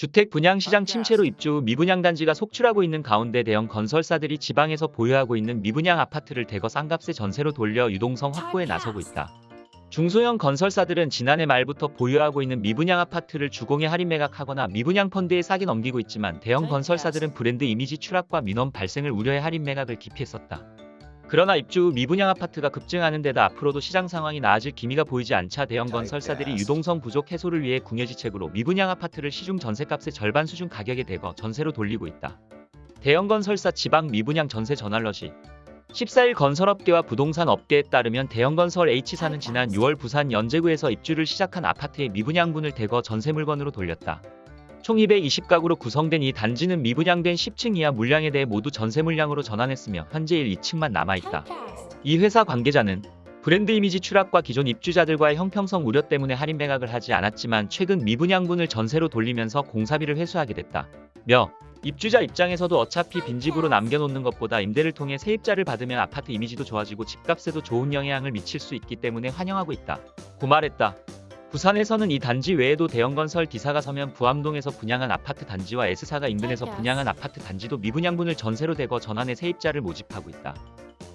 주택 분양 시장 침체로 입주 후 미분양 단지가 속출하고 있는 가운데 대형 건설사들이 지방에서 보유하고 있는 미분양 아파트를 대거 싼값에 전세로 돌려 유동성 확보에 나서고 있다. 중소형 건설사들은 지난해 말부터 보유하고 있는 미분양 아파트를 주공에 할인 매각하거나 미분양 펀드에 싸게 넘기고 있지만 대형 건설사들은 브랜드 이미지 추락과 민원 발생을 우려해 할인 매각을 기피했었다. 그러나 입주 후 미분양 아파트가 급증하는 데다 앞으로도 시장 상황이 나아질 기미가 보이지 않자 대형 건설사들이 유동성 부족 해소를 위해 궁여지책으로 미분양 아파트를 시중 전세값의 절반 수준 가격에 대거 전세로 돌리고 있다. 대형 건설사 지방 미분양 전세 전알러시 14일 건설업계와 부동산 업계에 따르면 대형건설 H사는 지난 6월 부산 연제구에서 입주를 시작한 아파트의 미분양분을 대거 전세 물건으로 돌렸다. 총 220가구로 구성된 이 단지는 미분양된 10층 이하 물량에 대해 모두 전세 물량으로 전환했으며 현재 1, 2층만 남아있다. 이 회사 관계자는 브랜드 이미지 추락과 기존 입주자들과의 형평성 우려 때문에 할인 매각을 하지 않았지만 최근 미분양분을 전세로 돌리면서 공사비를 회수하게 됐다. 며 입주자 입장에서도 어차피 빈집으로 남겨놓는 것보다 임대를 통해 세입자를 받으면 아파트 이미지도 좋아지고 집값에도 좋은 영향을 미칠 수 있기 때문에 환영하고 있다. 고 말했다. 부산에서는 이 단지 외에도 대형건설 D사가 서면 부암동에서 분양한 아파트 단지와 S사가 인근에서 분양한 아파트 단지도 미분양분을 전세로 대거 전환해 세입자를 모집하고 있다.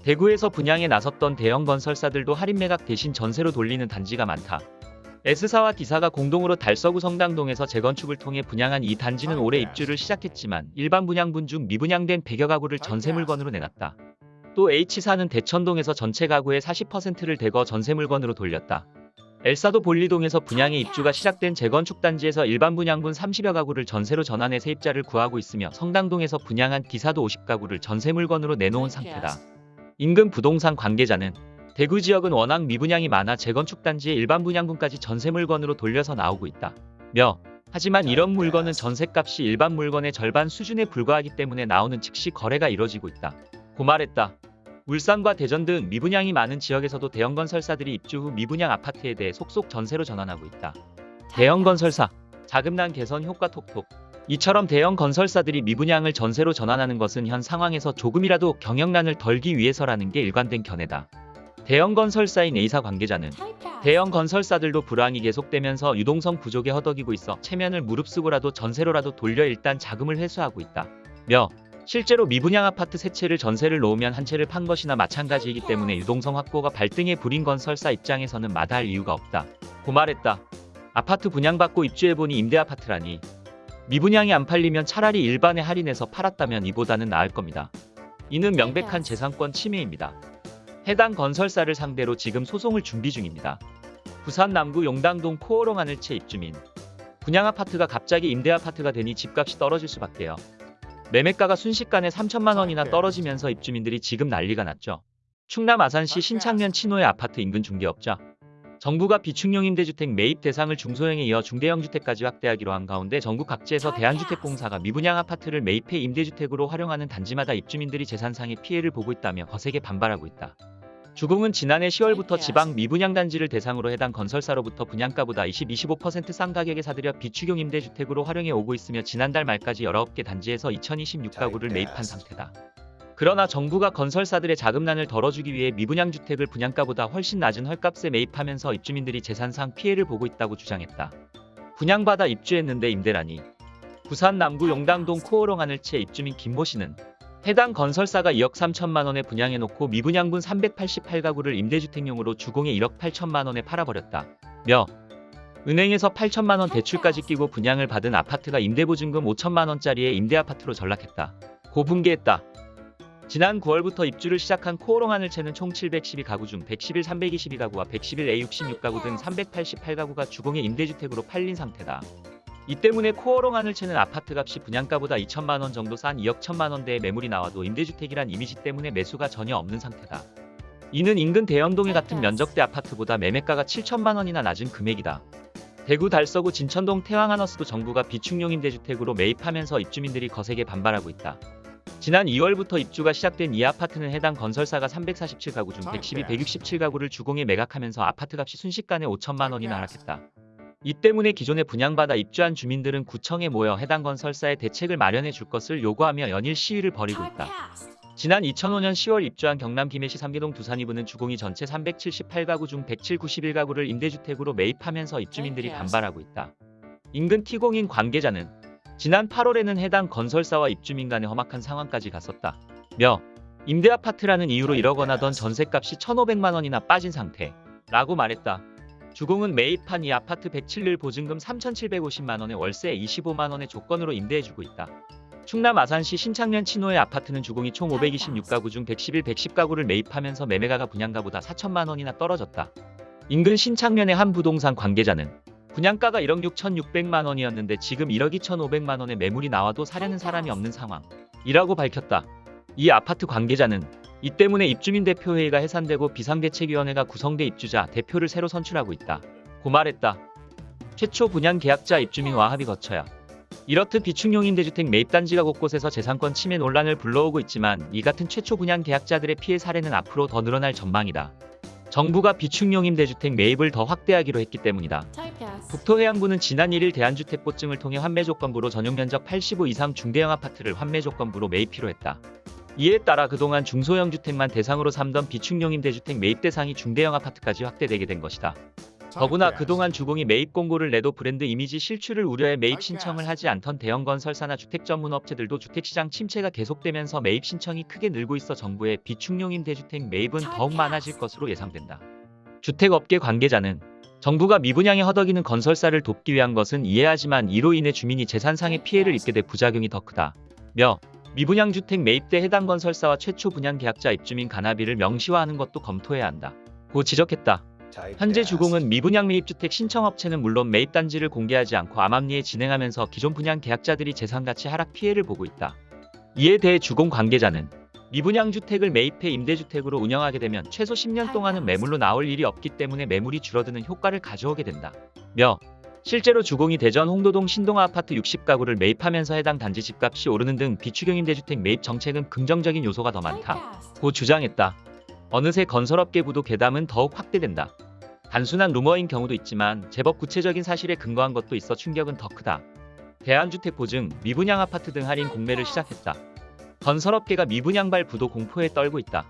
대구에서 분양에 나섰던 대형 건설사들도 할인 매각 대신 전세로 돌리는 단지가 많다. S사와 D사가 공동으로 달서구 성당동에서 재건축을 통해 분양한 이 단지는 올해 입주를 시작했지만 일반 분양분 중 미분양된 100여 가구를 전세 물건으로 내놨다. 또 H사는 대천동에서 전체 가구의 40%를 대거 전세 물건으로 돌렸다. 엘사도 볼리동에서 분양의 입주가 시작된 재건축 단지에서 일반 분양분 30여 가구를 전세로 전환해 세입자를 구하고 있으며 성당동에서 분양한 D사도 50가구를 전세 물건으로 내놓은 상태다. 인근 부동산 관계자는 대구 지역은 워낙 미분양이 많아 재건축 단지의 일반 분양분까지 전세 물건으로 돌려서 나오고 있다. 며 하지만 이런 물건은 전세값이 일반 물건의 절반 수준에 불과하기 때문에 나오는 즉시 거래가 이뤄지고 있다. 고 말했다. 울산과 대전 등 미분양이 많은 지역에서도 대형 건설사들이 입주 후 미분양 아파트에 대해 속속 전세로 전환하고 있다. 대형 건설사 자금난 개선 효과 톡톡 이처럼 대형 건설사들이 미분양을 전세로 전환하는 것은 현 상황에서 조금이라도 경영난을 덜기 위해서라는 게 일관된 견해다. 대형 건설사인 A사 관계자는 대형 건설사들도 불황이 계속되면서 유동성 부족에 허덕이고 있어 체면을 무릅쓰고라도 전세로라도 돌려 일단 자금을 회수하고 있다. 며 실제로 미분양 아파트 세 채를 전세를 놓으면 한 채를 판 것이나 마찬가지이기 때문에 유동성 확보가 발등에 불인 건설사 입장에서는 마다할 이유가 없다. 고 말했다. 아파트 분양받고 입주해보니 임대아파트라니. 미분양이 안 팔리면 차라리 일반에 할인해서 팔았다면 이보다는 나을 겁니다. 이는 명백한 재산권 침해입니다. 해당 건설사를 상대로 지금 소송을 준비 중입니다. 부산 남구 용당동 코어롱 하늘채 입주민. 분양 아파트가 갑자기 임대 아파트가 되니 집값이 떨어질 수밖에요. 매매가가 순식간에 3천만 원이나 떨어지면서 입주민들이 지금 난리가 났죠. 충남 아산시 신창면 친호의 아파트 인근 중개업자. 정부가 비축용 임대주택 매입 대상을 중소형에 이어 중대형 주택까지 확대하기로 한 가운데 전국 각지에서 대한주택공사가 미분양 아파트를 매입해 임대주택으로 활용하는 단지마다 입주민들이 재산상의 피해를 보고 있다며 거세게 반발하고 있다. 주공은 지난해 10월부터 지방 미분양 단지를 대상으로 해당 건설사로부터 분양가보다 20, 25%싼 가격에 사들여 비축용 임대주택으로 활용해 오고 있으며 지난달 말까지 19개 단지에서 2026가구를 매입한 상태다. 그러나 정부가 건설사들의 자금난을 덜어주기 위해 미분양 주택을 분양가보다 훨씬 낮은 헐값에 매입하면서 입주민들이 재산상 피해를 보고 있다고 주장했다. 분양받아 입주했는데 임대라니. 부산 남구 용당동 코어롱 하늘채 입주민 김모 씨는 해당 건설사가 2억 3천만 원에 분양해놓고 미분양분 388가구를 임대주택용으로 주공에 1억 8천만 원에 팔아버렸다. 며 은행에서 8천만 원 대출까지 끼고 분양을 받은 아파트가 임대보증금 5천만 원짜리의 임대아파트로 전락했다. 고분개했다. 지난 9월부터 입주를 시작한 코오롱 하늘채는 총 712가구 중 111, 322가구와 111A 66가구 등 388가구가 주공의 임대주택으로 팔린 상태다. 이 때문에 코어롱 하늘채는 아파트 값이 분양가보다 2천만 원 정도 싼 2억 1천만 원대의 매물이 나와도 임대주택이란 이미지 때문에 매수가 전혀 없는 상태다. 이는 인근 대연동의 같은 면적대 아파트보다 매매가가 7천만 원이나 낮은 금액이다. 대구 달서구 진천동 태왕하너스도 정부가 비축용 임대주택으로 매입하면서 입주민들이 거세게 반발하고 있다. 지난 2월부터 입주가 시작된 이 아파트는 해당 건설사가 347가구 중 112, 167가구를 주공에 매각하면서 아파트 값이 순식간에 5천만 원이나 하락했다. 이 때문에 기존에 분양받아 입주한 주민들은 구청에 모여 해당 건설사에 대책을 마련해 줄 것을 요구하며 연일 시위를 벌이고 있다. 지난 2005년 10월 입주한 경남 김해시 삼계동 두산이부는 주공이 전체 378가구 중 107, 91가구를 임대주택으로 매입하면서 입주민들이 반발하고 있다. 인근 T공인 관계자는 지난 8월에는 해당 건설사와 입주민 간의 험악한 상황까지 갔었다. 며 임대 아파트라는 이유로 1억 원 하던 전셋값이 1,500만 원이나 빠진 상태. 라고 말했다. 주공은 매입한 이 아파트 107일 보증금 3,750만 원에 월세 25만 원의 조건으로 임대해주고 있다. 충남 아산시 신창면 친호의 아파트는 주공이 총 526가구 중 111, 110가구를 매입하면서 매매가가 분양가보다 4천만 원이나 떨어졌다. 인근 신창면의 한 부동산 관계자는 분양가가 1억 6,600만 원이었는데 지금 1억 2,500만 원의 매물이 나와도 사려는 사람이 없는 상황이라고 밝혔다. 이 아파트 관계자는 이 때문에 입주민 대표회의가 해산되고 비상대책위원회가 구성돼 입주자 대표를 새로 선출하고 있다. 고 말했다. 최초 분양 계약자 입주민 와합이 거쳐야 이렇듯 비축용 임대주택 매입단지가 곳곳에서 재산권 침해 논란을 불러오고 있지만 이 같은 최초 분양 계약자들의 피해 사례는 앞으로 더 늘어날 전망이다. 정부가 비축용 임 대주택 매입을 더 확대하기로 했기 때문이다. 국토해양부는 지난 1일 대한주택보증을 통해 환매 조건부로 전용 면적 85 이상 중대형 아파트를 환매 조건부로 매입키로 했다. 이에 따라 그동안 중소형 주택만 대상으로 삼던 비축용 임대주택 매입 대상이 중대형 아파트까지 확대되게 된 것이다. 더구나 그동안 주공이 매입 공고를 내도 브랜드 이미지 실추를 우려해 매입 신청을 하지 않던 대형 건설사나 주택 전문 업체들도 주택시장 침체가 계속되면서 매입 신청이 크게 늘고 있어 정부의 비축용 임대주택 매입은 더욱 많아질 것으로 예상된다. 주택업계 관계자는 정부가 미분양에 허덕이는 건설사를 돕기 위한 것은 이해하지만 이로 인해 주민이 재산상의 피해를 입게 돼 부작용이 더 크다. 며 미분양 주택 매입 때 해당 건설사와 최초 분양 계약자 입주민 간합의를 명시화하는 것도 검토해야 한다. 고 지적했다. 현재 주공은 미분양 매입주택 신청업체는 물론 매입단지를 공개하지 않고 암암리에 진행하면서 기존 분양 계약자들이 재산가치 하락 피해를 보고 있다. 이에 대해 주공 관계자는 미분양 주택을 매입해 임대주택으로 운영하게 되면 최소 10년 동안은 매물로 나올 일이 없기 때문에 매물이 줄어드는 효과를 가져오게 된다. 며 실제로 주공이 대전 홍도동 신동아 아파트 60가구를 매입하면서 해당 단지 집값이 오르는 등 비추경 임 대주택 매입 정책은 긍정적인 요소가 더 많다. 고 주장했다. 어느새 건설업계 부도 괴담은 더욱 확대된다. 단순한 루머인 경우도 있지만 제법 구체적인 사실에 근거한 것도 있어 충격은 더 크다. 대한주택보증, 미분양 아파트 등 할인 공매를 시작했다. 건설업계가 미분양발 부도 공포에 떨고 있다.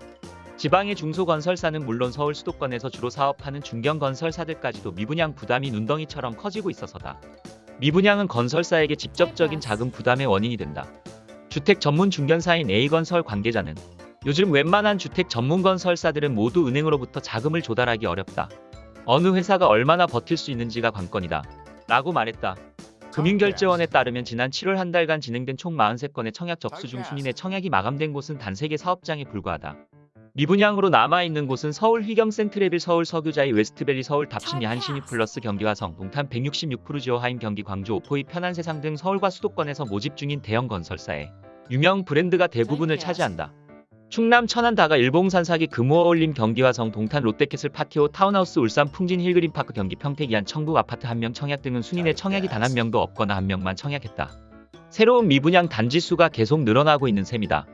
지방의 중소건설사는 물론 서울 수도권에서 주로 사업하는 중견건설사들까지도 미분양 부담이 눈덩이처럼 커지고 있어서다. 미분양은 건설사에게 직접적인 자금 부담의 원인이 된다. 주택 전문 중견사인 A건설 관계자는 요즘 웬만한 주택 전문 건설사들은 모두 은행으로부터 자금을 조달하기 어렵다. 어느 회사가 얼마나 버틸 수 있는지가 관건이다. 라고 말했다. 금융결제원에 따르면 지난 7월 한 달간 진행된 총 43건의 청약 접수 중 순위 내 청약이 마감된 곳은 단 3개 사업장에 불과하다. 미분양으로 남아있는 곳은 서울 휘경 센트레빌 서울 서교자이 웨스트밸리 서울 답십리 한신휴플러스 경기 화성 동탄 166% 지오하임 경기 광주 오포 이편한세상 등 서울과 수도권에서 모집 중인 대형 건설사에 유명 브랜드가 대부분을 차지한다. 충남 천안 다가 일봉산 사기 금호어울림 경기 화성 동탄 롯데캐슬 파티오 타운하우스 울산 풍진 힐그린파크 경기 평택 이안 청북 아파트 한 명 청약 등은 순위 내 청약이 단 한 명도 없거나 한 명만 청약했다. 새로운 미분양 단지 수가 계속 늘어나고 있는 셈이다.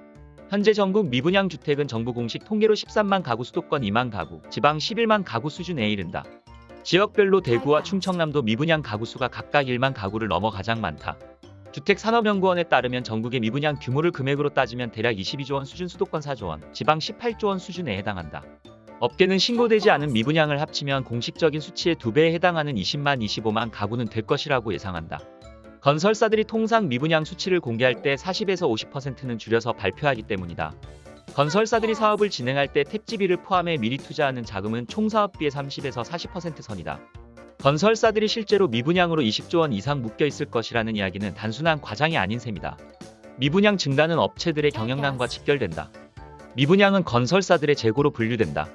현재 전국 미분양 주택은 정부 공식 통계로 13만 가구 수도권 2만 가구, 지방 11만 가구 수준에 이른다. 지역별로 대구와 충청남도 미분양 가구 수가 각각 1만 가구를 넘어 가장 많다. 주택산업연구원에 따르면 전국의 미분양 규모를 금액으로 따지면 대략 22조 원 수준 수도권 4조 원, 지방 18조 원 수준에 해당한다. 업계는 신고되지 않은 미분양을 합치면 공식적인 수치의 2배에 해당하는 20만 25만 가구는 될 것이라고 예상한다. 건설사들이 통상 미분양 수치를 공개할 때 40에서 50%는 줄여서 발표하기 때문이다. 건설사들이 사업을 진행할 때 택지비를 포함해 미리 투자하는 자금은 총 사업비의 30에서 40% 선이다. 건설사들이 실제로 미분양으로 20조 원 이상 묶여 있을 것이라는 이야기는 단순한 과장이 아닌 셈이다. 미분양 증가는 업체들의 경영난과 직결된다. 미분양은 건설사들의 재고로 분류된다.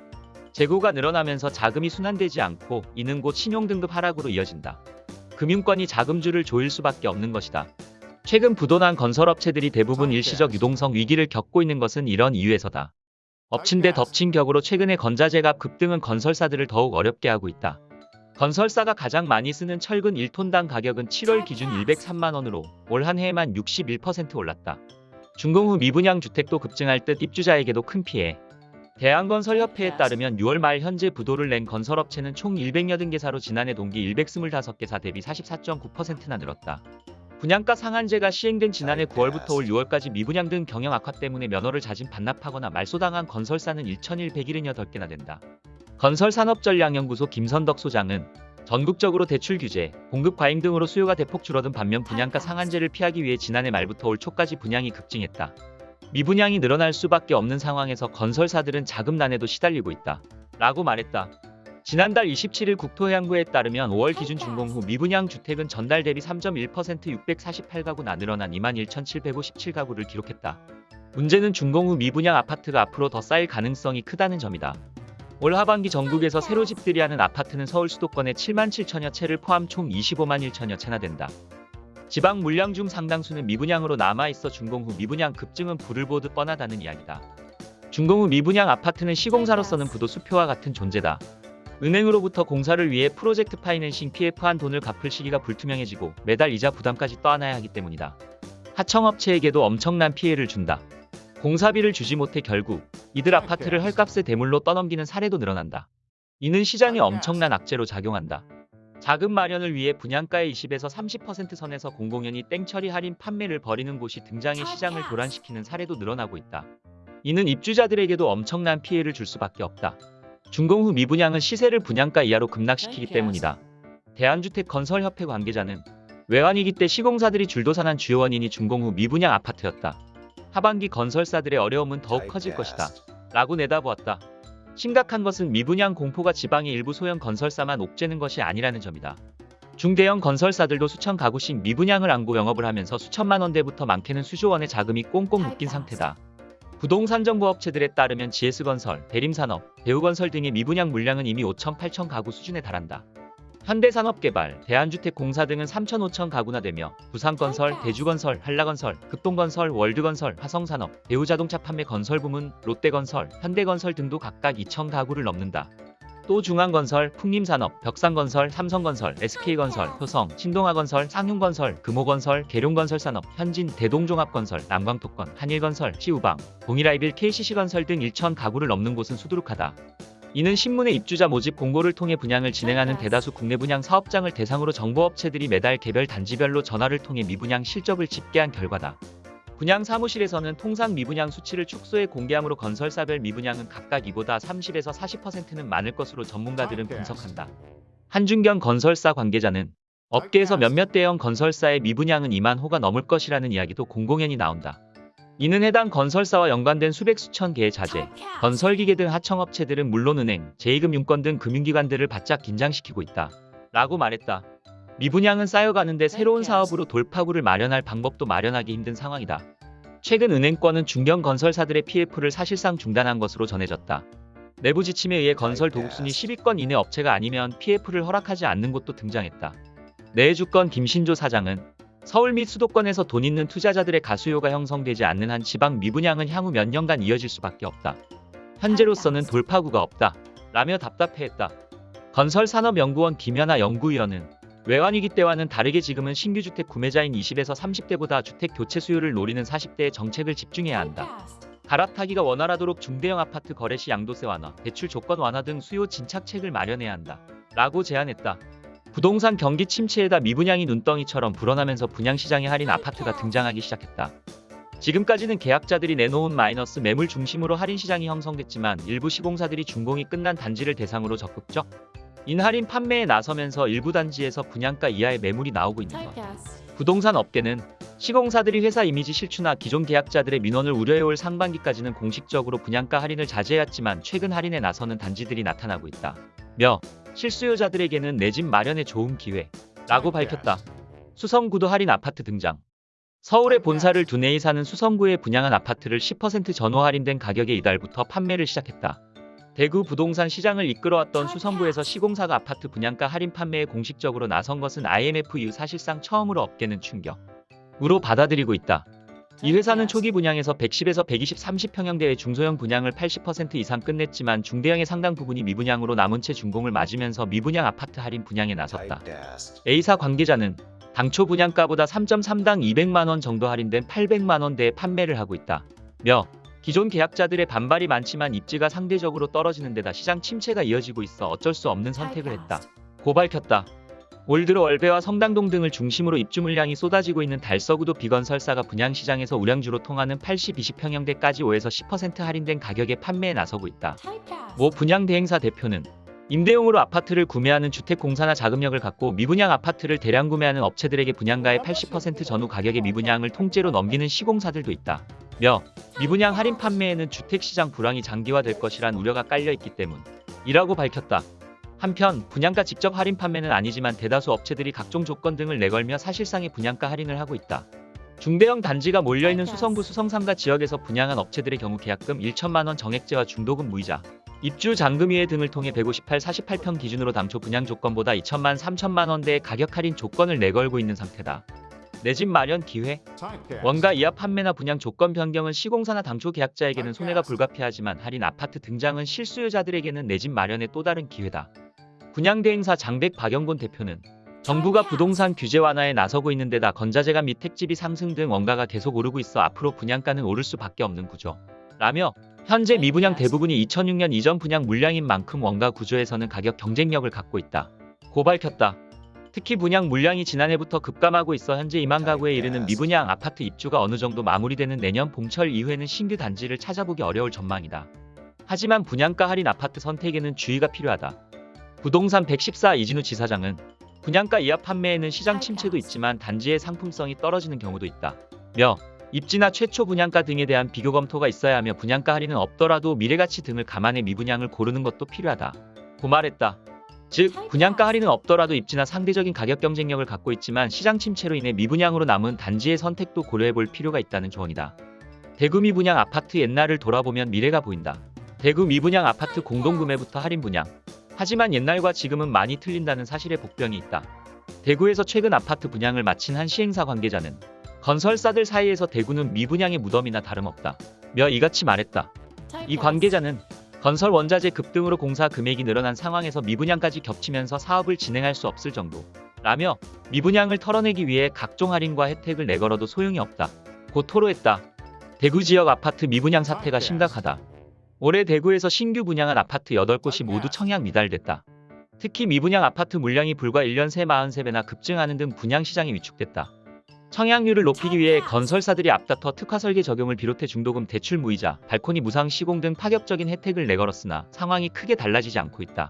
재고가 늘어나면서 자금이 순환되지 않고 이는 곧 신용등급 하락으로 이어진다. 금융권이 자금줄을 조일 수밖에 없는 것이다. 최근 부도난 건설업체들이 대부분 일시적 유동성 위기를 겪고 있는 것은 이런 이유에서다. 엎친 데 덮친 격으로 최근에 건자재값 급등은 건설사들을 더욱 어렵게 하고 있다. 건설사가 가장 많이 쓰는 철근 1톤당 가격은 7월 기준 103만 원으로 올 한 해에만 61% 올랐다. 준공 후 미분양 주택도 급증할 듯 입주자에게도 큰 피해. 대한건설협회에 따르면 6월 말 현재 부도를 낸 건설업체는 총 100여든 개사로 지난해 동기 120개사 대비 44.9%나 늘었다. 분양가 상한제가 시행된 지난해 9월부터 올 6월까지 미분양 등 경영 악화 때문에 면허를 자진 반납하거나 말소당한 건설사는 1,178개나 된다. 건설산업전략연구소 김선덕 소장은 전국적으로 대출 규제, 공급 과잉 등으로 수요가 대폭 줄어든 반면 분양가 상한제를 피하기 위해 지난해 말부터 올 초까지 분양이 급증했다. 미분양이 늘어날 수밖에 없는 상황에서 건설사들은 자금난에도 시달리고 있다. 라고 말했다. 지난달 27일 국토해양부에 따르면 5월 기준 준공 후 미분양 주택은 전달 대비 3.1% 648가구나 늘어난 21,757가구를 기록했다. 문제는 준공 후 미분양 아파트가 앞으로 더 쌓일 가능성이 크다는 점이다. 올 하반기 전국에서 새로 집들이 하는 아파트는 서울 수도권의 7만 7천여 채를 포함 총 25만 1천여 채나 된다. 지방 물량 중 상당수는 미분양으로 남아있어 준공 후 미분양 급증은 불을 보듯 뻔하다는 이야기다. 준공 후 미분양 아파트는 시공사로서는 부도 수표와 같은 존재다. 은행으로부터 공사를 위해 프로젝트 파이낸싱 PF한 돈을 갚을 시기가 불투명해지고 매달 이자 부담까지 떠안아야 하기 때문이다. 하청업체에게도 엄청난 피해를 준다. 공사비를 주지 못해 결국 이들 아파트를 헐값에 대물로 떠넘기는 사례도 늘어난다. 이는 시장에 엄청난 악재로 작용한다. 자금 마련을 위해 분양가의 20에서 30% 선에서 공공연히 땡처리 할인 판매를 벌이는 곳이 등장해 시장을 교란시키는 사례도 늘어나고 있다. 이는 입주자들에게도 엄청난 피해를 줄 수밖에 없다. 준공 후 미분양은 시세를 분양가 이하로 급락시키기 때문이다. 대한주택건설협회 관계자는 외환위기 때 시공사들이 줄도산한 주요 원인이 준공 후 미분양 아파트였다. 하반기 건설사들의 어려움은 더욱 커질 것이다. 라고 내다보았다. 심각한 것은 미분양 공포가 지방의 일부 소형 건설사만 옥죄는 것이 아니라는 점이다. 중대형 건설사들도 수천 가구씩 미분양을 안고 영업을 하면서 수천만 원대부터 많게는 수조 원의 자금이 꽁꽁 묶인 상태다. 부동산 정보 업체들에 따르면 GS건설, 대림산업, 대우건설 등의 미분양 물량은 이미 5천 8천 가구 수준에 달한다. 현대산업개발, 대한주택공사 등은 3천 5천 가구나 되며 부산건설, 대주건설, 한라건설, 극동건설, 월드건설, 화성산업, 대우자동차 판매 건설 부문, 롯데건설, 현대건설 등도 각각 2천 가구를 넘는다. 또 중앙건설, 풍림산업, 벽산건설, 삼성건설, SK건설, 효성, 신동아건설, 상흉건설, 금호건설, 계룡건설산업, 현진, 대동종합건설, 남광토건, 한일건설, 시우방, 동일아이빌, KCC건설 등 1천 가구를 넘는 곳은 수두룩하다. 이는 신문의 입주자 모집 공고를 통해 분양을 진행하는 대다수 국내 분양 사업장을 대상으로 정보업체들이 매달 개별 단지별로 전화를 통해 미분양 실적을 집계한 결과다. 분양 사무실에서는 통상 미분양 수치를 축소해 공개함으로 건설사별 미분양은 각각 이보다 30에서 40%는 많을 것으로 전문가들은 분석한다. 한준경 건설사 관계자는 업계에서 몇몇 대형 건설사의 미분양은 2만 호가 넘을 것이라는 이야기도 공공연히 나온다. 이는 해당 건설사와 연관된 수백 수천 개의 자재, 건설기계 등 하청업체들은 물론 은행, 제2금융권 등 금융기관들을 바짝 긴장시키고 있다. 라고 말했다. 미분양은 쌓여가는데 새로운 사업으로 돌파구를 마련할 방법도 마련하기 힘든 상황이다. 최근 은행권은 중견 건설사들의 PF를 사실상 중단한 것으로 전해졌다. 내부 지침에 의해 건설 도급순위 10위권 이내 업체가 아니면 PF를 허락하지 않는 곳도 등장했다. 내주권 김신조 사장은 서울 및 수도권에서 돈 있는 투자자들의 가수요가 형성되지 않는 한 지방 미분양은 향후 몇 년간 이어질 수밖에 없다. 현재로서는 돌파구가 없다. 라며 답답해했다. 건설산업연구원 김현아 연구위원은 외환위기 때와는 다르게 지금은 신규 주택 구매자인 20에서 30대보다 주택 교체 수요를 노리는 40대에 정책을 집중해야 한다. 갈아타기가 원활하도록 중대형 아파트 거래 시 양도세 완화, 대출 조건 완화 등 수요 진착책을 마련해야 한다. 라고 제안했다. 부동산 경기 침체에다 미분양이 눈덩이처럼 불어나면서 분양시장에 할인 아파트가 등장하기 시작했다. 지금까지는 계약자들이 내놓은 마이너스 매물 중심으로 할인 시장이 형성됐지만 일부 시공사들이 준공이 끝난 단지를 대상으로 적극적 인할인 판매에 나서면서 일부 단지에서 분양가 이하의 매물이 나오고 있는 것. 부동산 업계는 시공사들이 회사 이미지 실추나 기존 계약자들의 민원을 우려해올 상반기까지는 공식적으로 분양가 할인을 자제해왔지만 최근 할인에 나서는 단지들이 나타나고 있다. 며 실수요자들에게는 내 집 마련의 좋은 기회 라고 밝혔다. 수성구도 할인 아파트 등장. 서울에 본사를 두 내에 사는 수성구에 분양한 아파트를 10% 전후 할인된 가격에 이달부터 판매를 시작했다. 대구 부동산 시장을 이끌어왔던 수성구에서 시공사가 아파트 분양가 할인 판매에 공식적으로 나선 것은 IMF 이후 사실상 처음으로 업계는 충격 으로 받아들이고 있다. 이 회사는 초기 분양에서 110에서 120, 30평형대의 중소형 분양을 80% 이상 끝냈지만 중대형의 상당 부분이 미분양으로 남은 채 준공을 맞으면서 미분양 아파트 할인 분양에 나섰다. A사 관계자는 당초 분양가보다 3.3당 200만원 정도 할인된 800만원대에 판매를 하고 있다. 며 기존 계약자들의 반발이 많지만 입지가 상대적으로 떨어지는 데다 시장 침체가 이어지고 있어 어쩔 수 없는 선택을 했다. 고 밝혔다. 올 들어 월배와 성당동 등을 중심으로 입주 물량이 쏟아지고 있는 달서구도 비건설사가 분양시장에서 우량주로 통하는 80, 20평형대까지 5에서 10% 할인된 가격에 판매에 나서고 있다. 모 분양 대행사 대표는 임대용으로 아파트를 구매하는 주택공사나 자금력을 갖고 미분양 아파트를 대량 구매하는 업체들에게 분양가의 80% 전후 가격의 미분양을 통째로 넘기는 시공사들도 있다. 며 미분양 할인 판매에는 주택시장 불황이 장기화될 것이란 우려가 깔려있기 때문이라고 밝혔다. 한편 분양가 직접 할인 판매는 아니지만 대다수 업체들이 각종 조건 등을 내걸며 사실상의 분양가 할인을 하고 있다. 중대형 단지가 몰려있는 수성구 수성삼가 지역에서 분양한 업체들의 경우 계약금 1천만원 정액제와 중도금 무이자, 입주 잔금위에 등을 통해 158, 48평 기준으로 당초 분양 조건보다 2천만 3천만 원대의 가격 할인 조건을 내걸고 있는 상태다. 내 집 마련 기회 원가 이하 판매나 분양 조건 변경은 시공사나 당초 계약자에게는 손해가 불가피하지만 할인 아파트 등장은 실수요자들에게는 내 집 마련의 또 다른 기회다. 분양대행사 장백 박영곤 대표는 정부가 부동산 규제 완화에 나서고 있는 데다 건자재가 및 택지비 상승 등 원가가 계속 오르고 있어 앞으로 분양가는 오를 수밖에 없는 구조. 라며 현재 미분양 대부분이 2006년 이전 분양 물량인 만큼 원가 구조에서는 가격 경쟁력을 갖고 있다. 고 밝혔다. 특히 분양 물량이 지난해부터 급감하고 있어 현재 2만 가구에 이르는 미분양 아파트 입주가 어느 정도 마무리되는 내년 봄철 이후에는 신규 단지를 찾아보기 어려울 전망이다. 하지만 분양가 할인 아파트 선택에는 주의가 필요하다. 부동산 114 이진우 지사장은 분양가 이하 판매에는 시장 침체도 있지만 단지의 상품성이 떨어지는 경우도 있다. 며 입지나 최초 분양가 등에 대한 비교 검토가 있어야 하며 분양가 할인은 없더라도 미래가치 등을 감안해 미분양을 고르는 것도 필요하다. 고 말했다. 즉 분양가 할인은 없더라도 입지나 상대적인 가격 경쟁력을 갖고 있지만 시장 침체로 인해 미분양으로 남은 단지의 선택도 고려해 볼 필요가 있다는 조언이다. 대구 미분양 아파트 옛날을 돌아보면 미래가 보인다. 대구 미분양 아파트 공동구매부터 할인 분양. 하지만 옛날과 지금은 많이 틀린다는 사실에 복병이 있다. 대구에서 최근 아파트 분양을 마친 한 시행사 관계자는 건설사들 사이에서 대구는 미분양의 무덤이나 다름없다. 며 이같이 말했다. 이 관계자는 건설 원자재 급등으로 공사 금액이 늘어난 상황에서 미분양까지 겹치면서 사업을 진행할 수 없을 정도. 라며 미분양을 털어내기 위해 각종 할인과 혜택을 내걸어도 소용이 없다. 고 토로했다. 대구 지역 아파트 미분양 사태가 심각하다. 올해 대구에서 신규 분양한 아파트 8곳이 모두 청약 미달됐다. 특히 미분양 아파트 물량이 불과 1년 새 43배나 급증하는 등 분양 시장이 위축됐다. 청약률을 높이기 위해 건설사들이 앞다퉈 특화 설계 적용을 비롯해 중도금 대출 무이자, 발코니 무상 시공 등 파격적인 혜택을 내걸었으나 상황이 크게 달라지지 않고 있다.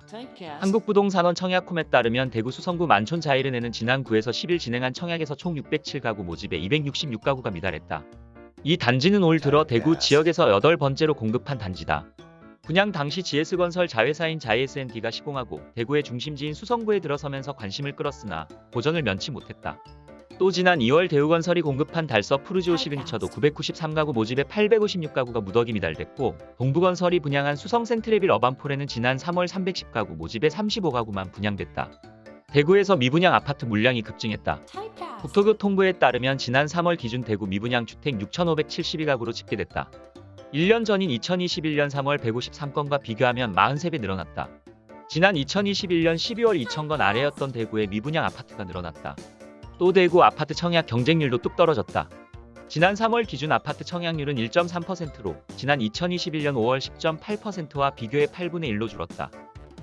한국부동산원 청약홈에 따르면 대구 수성구 만촌 자이른에는 지난 9에서 10일 진행한 청약에서 총 607가구 모집에 266가구가 미달했다. 이 단지는 올 들어 대구 지역에서 여덟 번째로 공급한 단지다. 분양 당시 GS건설 자회사인 자이SND가 시공하고 대구의 중심지인 수성구에 들어서면서 관심을 끌었으나 고전을 면치 못했다. 또 지난 2월 대우건설이 공급한 달서 푸르지오 시그니처도 993가구 모집에 856가구가 무더기 미달됐고 동부건설이 분양한 수성 센트레빌 어반폴에는 지난 3월 310가구 모집에 35가구만 분양됐다. 대구에서 미분양 아파트 물량이 급증했다. 국토교통부에 따르면 지난 3월 기준 대구 미분양 주택 6,572가구로 집계됐다. 1년 전인 2021년 3월 153건과 비교하면 43배 늘어났다. 지난 2021년 12월 2,000건 아래였던 대구의 미분양 아파트가 늘어났다. 또 대구 아파트 청약 경쟁률도 뚝 떨어졌다. 지난 3월 기준 아파트 청약률은 1.3%로 지난 2021년 5월 10.8%와 비교해 8분의 1로 줄었다.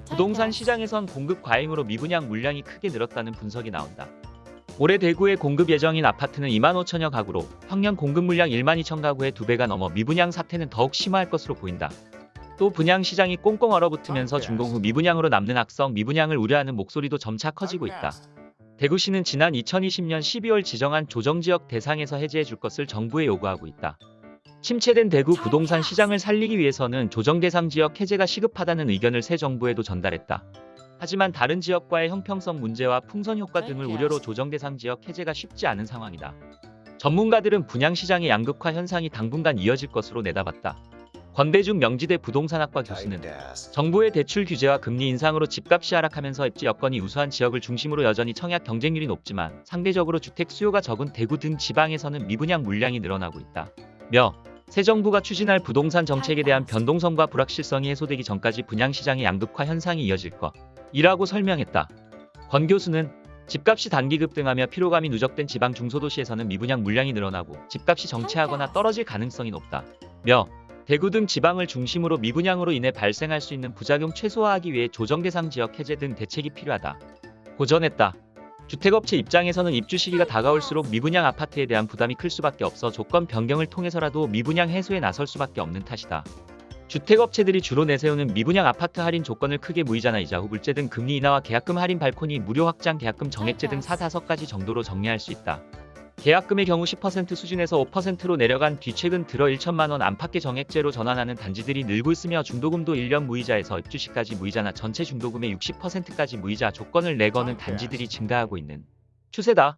부동산 시장에선 공급 과잉으로 미분양 물량이 크게 늘었다는 분석이 나온다. 올해 대구에 공급 예정인 아파트는 2만 5천여 가구로 평년 공급 물량 1만 2천 가구의 두 배가 넘어 미분양 사태는 더욱 심화할 것으로 보인다. 또 분양 시장이 꽁꽁 얼어붙으면서 준공 후 미분양으로 남는 악성 미분양을 우려하는 목소리도 점차 커지고 있다. 대구시는 지난 2020년 12월 지정한 조정지역 대상에서 해제해 줄 것을 정부에 요구하고 있다. 침체된 대구 부동산 시장을 살리기 위해서는 조정 대상 지역 해제가 시급하다는 의견을 새 정부에도 전달했다. 하지만 다른 지역과의 형평성 문제와 풍선 효과 등을 우려로 조정 대상 지역 해제가 쉽지 않은 상황이다. 전문가들은 분양 시장의 양극화 현상이 당분간 이어질 것으로 내다봤다. 권대중 명지대 부동산학과 교수는 정부의 대출 규제와 금리 인상으로 집값이 하락하면서 입지 여건이 우수한 지역을 중심으로 여전히 청약 경쟁률이 높지만 상대적으로 주택 수요가 적은 대구 등 지방에서는 미분양 물량이 늘어나고 있다. 며 새 정부가 추진할 부동산 정책에 대한 변동성과 불확실성이 해소되기 전까지 분양 시장의 양극화 현상이 이어질 것이라고 설명했다. 권 교수는 집값이 단기 급등하며 피로감이 누적된 지방 중소도시에서는 미분양 물량이 늘어나고 집값이 정체하거나 떨어질 가능성이 높다. 며 대구 등 지방을 중심으로 미분양으로 인해 발생할 수 있는 부작용 최소화하기 위해 조정 대상 지역 해제 등 대책이 필요하다. 고전했다. 주택업체 입장에서는 입주 시기가 다가올수록 미분양 아파트에 대한 부담이 클 수밖에 없어 조건 변경을 통해서라도 미분양 해소에 나설 수밖에 없는 탓이다. 주택업체들이 주로 내세우는 미분양 아파트 할인 조건을 크게 무이자나 이자 후불제 등 금리 인하와 계약금 할인 발코니 무료 확장 계약금 정액제 등 4, 5가지 정도로 정리할 수 있다. 계약금의 경우 10% 수준에서 5%로 내려간 뒤 최근 들어 1천만 원 안팎의 정액제로 전환하는 단지들이 늘고 있으며 중도금도 1년 무이자에서 입주 시까지 무이자나 전체 중도금의 60%까지 무이자 조건을 내거는 단지들이 증가하고 있는 추세다.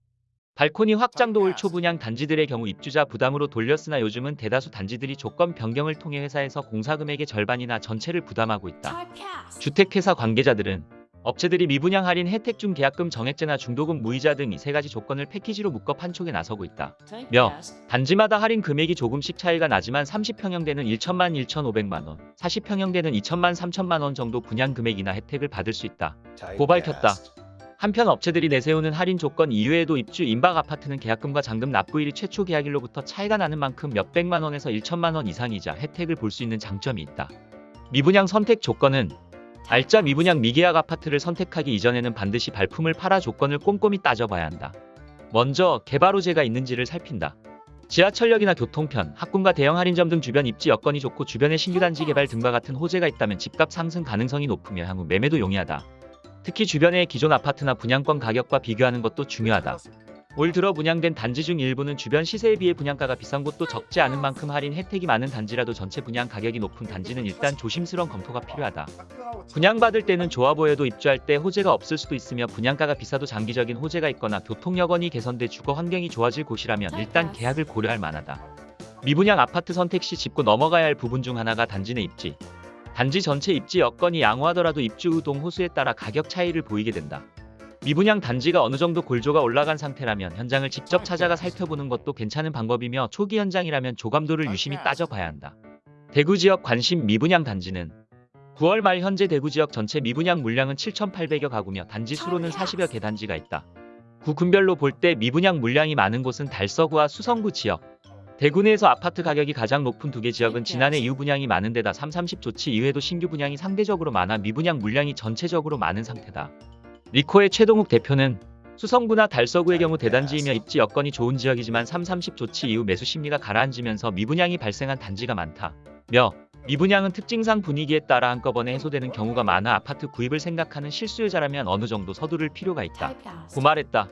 발코니 확장도 올 초 분양 단지들의 경우 입주자 부담으로 돌렸으나 요즘은 대다수 단지들이 조건 변경을 통해 회사에서 공사금액의 절반이나 전체를 부담하고 있다. 주택회사 관계자들은 업체들이 미분양 할인 혜택 중 계약금 정액제나 중도금 무이자 등 이 세 가지 조건을 패키지로 묶어 판촉에 나서고 있다. 며 단지마다 할인 금액이 조금씩 차이가 나지만 30평형대는 1천만 1,500만 원, 40평형대는 2천만 3천만 원 정도 분양 금액이나 혜택을 받을 수 있다. 고 밝혔다. 한편 업체들이 내세우는 할인 조건 이외에도 입주 임박 아파트는 계약금과 잔금 납부일이 최초 계약일로부터 차이가 나는 만큼 몇백만 원에서 1천만 원 이상이자 혜택을 볼 수 있는 장점이 있다. 미분양 선택 조건은 알짜 미분양 미계약 아파트를 선택하기 이전에는 반드시 발품을 팔아 조건을 꼼꼼히 따져봐야 한다. 먼저 개발 호재가 있는지를 살핀다. 지하철역이나 교통편, 학군과 대형 할인점 등 주변 입지 여건이 좋고 주변에 신규 단지 개발 등과 같은 호재가 있다면 집값 상승 가능성이 높으며 향후 매매도 용이하다. 특히 주변의 기존 아파트나 분양권 가격과 비교하는 것도 중요하다. 올 들어 분양된 단지 중 일부는 주변 시세에 비해 분양가가 비싼 곳도 적지 않은 만큼 할인 혜택이 많은 단지라도 전체 분양 가격이 높은 단지는 일단 조심스러운 검토가 필요하다. 분양받을 때는 좋아 보여도 입주할 때 호재가 없을 수도 있으며 분양가가 비싸도 장기적인 호재가 있거나 교통 여건이 개선돼 주거 환경이 좋아질 곳이라면 일단 계약을 고려할 만하다. 미분양 아파트 선택 시 짚고 넘어가야 할 부분 중 하나가 단지 내 입지. 단지 전체 입지 여건이 양호하더라도 입주 후 동호수에 따라 가격 차이를 보이게 된다. 미분양 단지가 어느 정도 골조가 올라간 상태라면 현장을 직접 찾아가 살펴보는 것도 괜찮은 방법이며 초기 현장이라면 조감도를 유심히 따져봐야 한다. 대구 지역 관심 미분양 단지는 9월 말 현재 대구 지역 전체 미분양 물량은 7,800여 가구며 단지 수로는 40여 개 단지가 있다. 구 군별로 볼 때 미분양 물량이 많은 곳은 달서구와 수성구 지역. 대구 내에서 아파트 가격이 가장 높은 두 개 지역은 지난해 이후 분양이 많은 데다 3, 30 조치 이외에도 신규 분양이 상대적으로 많아 미분양 물량이 전체적으로 많은 상태다. 리코의 최동욱 대표는 수성구나 달서구의 경우 대단지이며 입지 여건이 좋은 지역이지만 3, 30 조치 이후 매수 심리가 가라앉으면서 미분양이 발생한 단지가 많다. 며 미분양은 특징상 분위기에 따라 한꺼번에 해소되는 경우가 많아 아파트 구입을 생각하는 실수요자라면 어느 정도 서두를 필요가 있다. 고 말했다.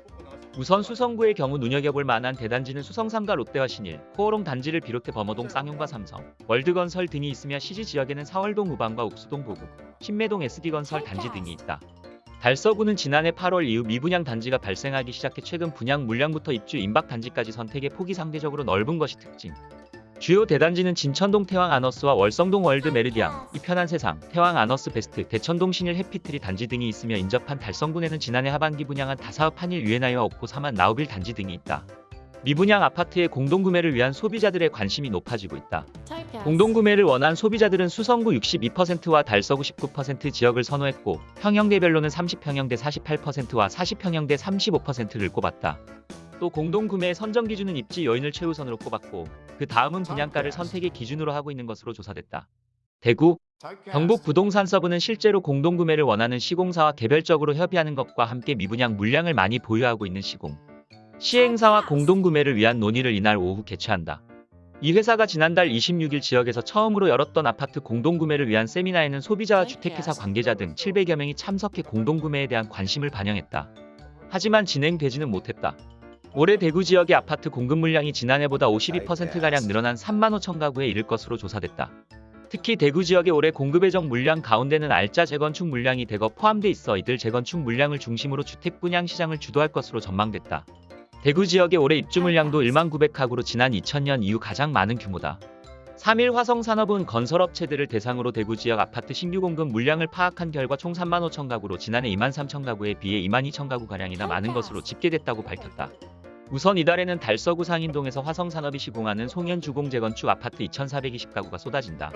우선 수성구의 경우 눈여겨볼 만한 대단지는 수성삼가 롯데와 신일, 코오롱 단지를 비롯해 범어동 쌍용과 삼성, 월드건설 등이 있으며 시지 지역에는 사월동 우방과 욱수동 보국, 신매동 SD건설 단지 등이 있다. 달서구는 지난해 8월 이후 미분양 단지가 발생하기 시작해 최근 분양 물량부터 입주 임박 단지까지 선택의 폭이 상대적으로 넓은 것이 특징. 주요 대단지는 진천동 태왕 아너스와 월성동 월드 메르디앙, 이편한 세상, 태왕 아너스 베스트, 대천동 신일 해피트리 단지 등이 있으며 인접한 달성군에는 지난해 하반기 분양한 다사읍 한일 유앤아이와 옥포 삼환 나우빌 단지 등이 있다. 미분양 아파트의 공동구매를 위한 소비자들의 관심이 높아지고 있다. 공동구매를 원한 소비자들은 수성구 62%와 달서구 19% 지역을 선호했고 평형대별로는 30평형 대 48%와 40평형 대 35%를 꼽았다. 또 공동구매의 선정 기준은 입지 요인을 최우선으로 꼽았고 그 다음은 분양가를 선택의 기준으로 하고 있는 것으로 조사됐다. 대구, 경북 부동산 서부는 실제로 공동구매를 원하는 시공사와 개별적으로 협의하는 것과 함께 미분양 물량을 많이 보유하고 있는 시공. 시행사와 공동구매를 위한 논의를 이날 오후 개최한다. 이 회사가 지난달 26일 지역에서 처음으로 열었던 아파트 공동구매를 위한 세미나에는 소비자와 주택회사 관계자 등 700여 명이 참석해 공동구매에 대한 관심을 반영했다. 하지만 진행되지는 못했다. 올해 대구 지역의 아파트 공급 물량이 지난해보다 52%가량 늘어난 3만 5천 가구에 이를 것으로 조사됐다. 특히 대구 지역의 올해 공급 예정 물량 가운데는 알짜 재건축 물량이 대거 포함돼 있어 이들 재건축 물량을 중심으로 주택 분양 시장을 주도할 것으로 전망됐다. 대구 지역의 올해 입주 물량도 1만 900가구로 지난 2000년 이후 가장 많은 규모다. 3일 화성산업은 건설업체들을 대상으로 대구 지역 아파트 신규 공급 물량을 파악한 결과 총 3만 5천 가구로 지난해 2만 3천 가구에 비해 2만 2천 가구가량이나 많은 것으로 집계됐다고 밝혔다. 우선 이달에는 달서구 상인동에서 화성산업이 시공하는 송현주공 재건축 아파트 2,420가구가 쏟아진다.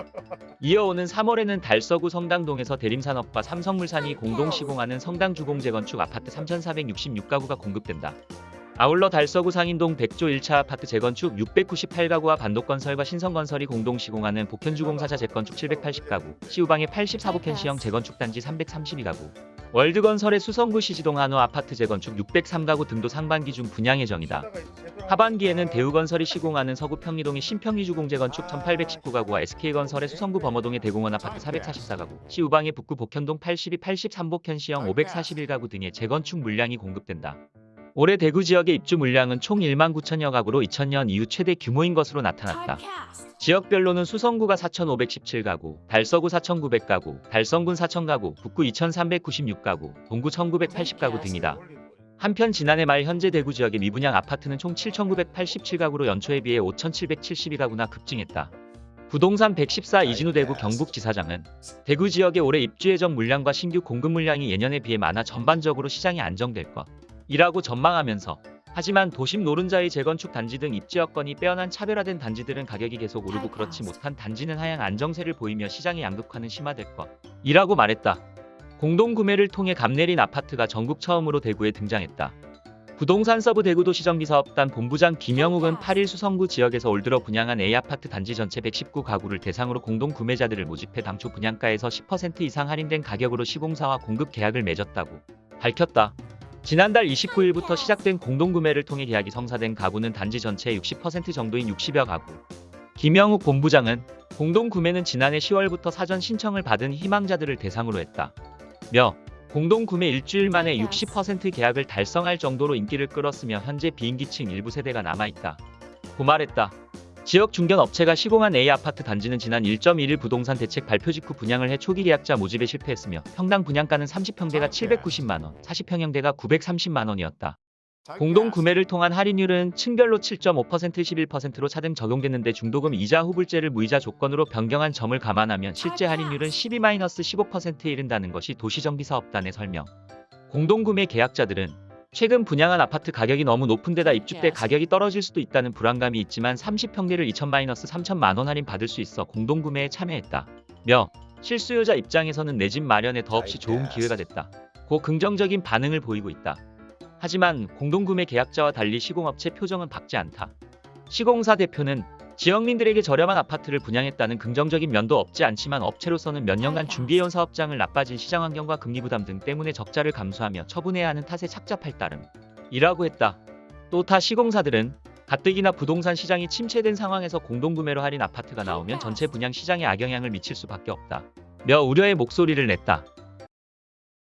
이어오는 3월에는 달서구 성당동에서 대림산업과 삼성물산이 공동 시공하는 성당주공 재건축 아파트 3,466가구가 공급된다. 아울러 달서구 상인동 백조 1차 아파트 재건축 698가구와 반도건설과 신성건설이 공동 시공하는 복현주공사자 재건축 780가구, 시우방의 84복현 시형 재건축 단지 332가구, 월드건설의 수성구 시지동 한호 아파트 재건축 603가구 등도 상반기 중 분양 예정이다. 하반기에는 대우건설이 시공하는 서구 평리동의 신평리주 공 재건축 1819가구와 SK건설의 수성구 범어동의 대공원 아파트 444가구, 시우방의 북구 복현동 82, 83 복현 시형 541가구 등의 재건축 물량이 공급된다. 올해 대구 지역의 입주 물량은 총 1만 9천여 가구로 2000년 이후 최대 규모인 것으로 나타났다. 지역별로는 수성구가 4,517가구, 달서구 4,900가구, 달성군 4,000가구, 북구 2,396가구, 동구 1,980가구 등이다. 한편 지난해 말 현재 대구 지역의 미분양 아파트는 총 7,987가구로 연초에 비해 5,772가구나 급증했다. 부동산 114 이진우 대구 경북지사장은 대구 지역의 올해 입주 예정 물량과 신규 공급 물량이 예년에 비해 많아 전반적으로 시장이 안정될 것 이라고 전망하면서 하지만 도심 노른자의 재건축 단지 등 입지 여건이 빼어난 차별화된 단지들은 가격이 계속 오르고 그렇지 못한 단지는 하향 안정세를 보이며 시장의 양극화는 심화될 것 이라고 말했다. 공동 구매를 통해 값 내린 아파트가 전국 처음으로 대구에 등장했다. 부동산 서브 대구도시정비사업단 본부장 김영욱은 8일 수성구 지역에서 올 들어 분양한 A아파트 단지 전체 119가구를 대상으로 공동 구매자들을 모집해 당초 분양가에서 10% 이상 할인된 가격으로 시공사와 공급 계약을 맺었다고 밝혔다. 지난달 29일부터 시작된 공동구매를 통해 계약이 성사된 가구는 단지 전체의 60% 정도인 60여 가구. 김영욱 본부장은 공동구매는 지난해 10월부터 사전 신청을 받은 희망자들을 대상으로 했다. 며 공동구매 일주일 만에 60% 계약을 달성할 정도로 인기를 끌었으며 현재 비인기층 일부 세대가 남아있다. 고 말했다. 지역 중견 업체가 시공한 A아파트 단지는 지난 1.1일 부동산 대책 발표 직후 분양을 해 초기 계약자 모집에 실패했으며 평당 분양가는 30평대가 790만원, 40평형대가 930만원이었다. 공동 구매를 통한 할인율은 층별로 7.5% 11%로 차등 적용됐는데 중도금 이자 후불제를 무이자 조건으로 변경한 점을 감안하면 실제 할인율은 12-15%에 이른다는 것이 도시정비사업단의 설명. 공동 구매 계약자들은 최근 분양한 아파트 가격이 너무 높은 데다 입주 때 가격이 떨어질 수도 있다는 불안감이 있지만 30평대를 2,000-3천만 원 할인 받을 수 있어 공동 구매에 참여했다. 며 실수요자 입장에서는 내 집 마련에 더없이 좋은 기회가 됐다. 고 긍정적인 반응을 보이고 있다. 하지만 공동구매 계약자와 달리 시공업체 표정은 밝지 않다. 시공사 대표는 지역민들에게 저렴한 아파트를 분양했다는 긍정적인 면도 없지 않지만 업체로서는 몇 년간 준비해온 사업장을 나빠진 시장 환경과 금리 부담 등 때문에 적자를 감수하며 처분해야 하는 탓에 착잡할 따름. 이라고 했다. 또 타 시공사들은 가뜩이나 부동산 시장이 침체된 상황에서 공동구매로 할인 아파트가 나오면 전체 분양 시장에 악영향을 미칠 수밖에 없다. 며 우려의 목소리를 냈다.